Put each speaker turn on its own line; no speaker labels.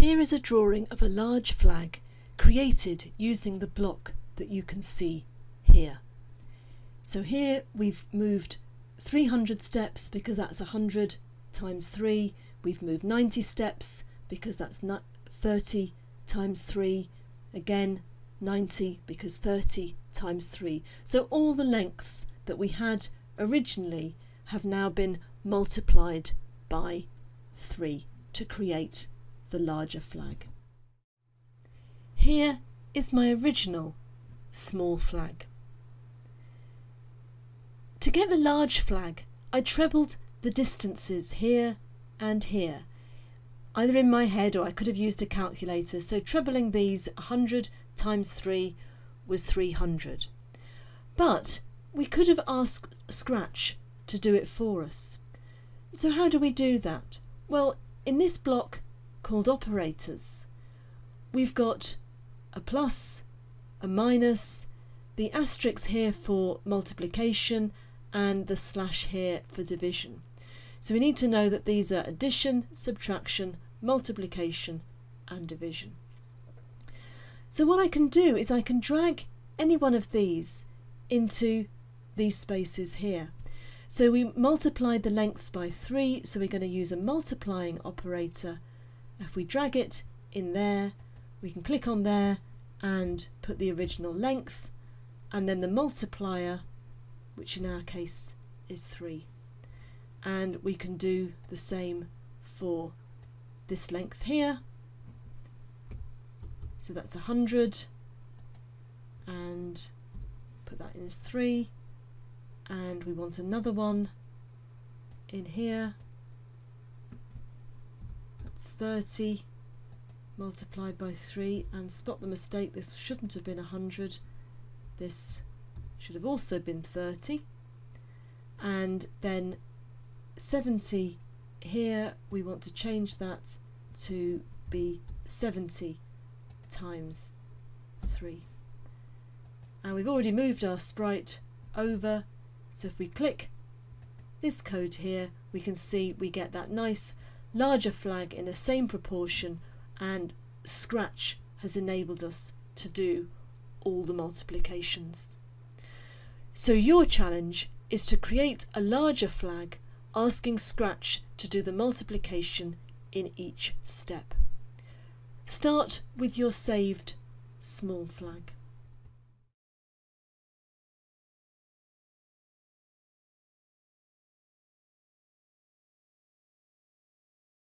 Here is a drawing of a large flag created using the block that you can see here. So here we've moved 300 steps because that's 100 times 3. We've moved 90 steps because that's 30 times 3. Again 90 because 30 times 3. So all the lengths that we had originally have now been multiplied by 3 to create the larger flag. Here is my original small flag. To get the large flag, I trebled the distances here and here, either in my head or I could have used a calculator. So trebling these 100 times 3 was 300. But we could have asked Scratch to do it for us. So how do we do that? Well, in this block called operators, we've got a plus, a minus, the asterisk here for multiplication and the slash here for division. So we need to know that these are addition, subtraction, multiplication and division. So what I can do is I can drag any one of these into these spaces here. So we multiplied the lengths by 3, so we're going to use a multiplying operator. If we drag it in there, we can click on there and put the original length, and then the multiplier, which in our case is 3. And we can do the same for this length here. So that's 100 and put that in as 3 and we want another one in here that's 30 multiplied by 3 and spot the mistake this shouldn't have been 100 this should have also been 30 and then 70 here we want to change that to be 70 times 3 and we've already moved our sprite over so if we click this code here we can see we get that nice larger flag in the same proportion and Scratch has enabled us to do all the multiplications. So your challenge is to create a larger flag asking Scratch to do the multiplication in each step. Start with your saved small flag.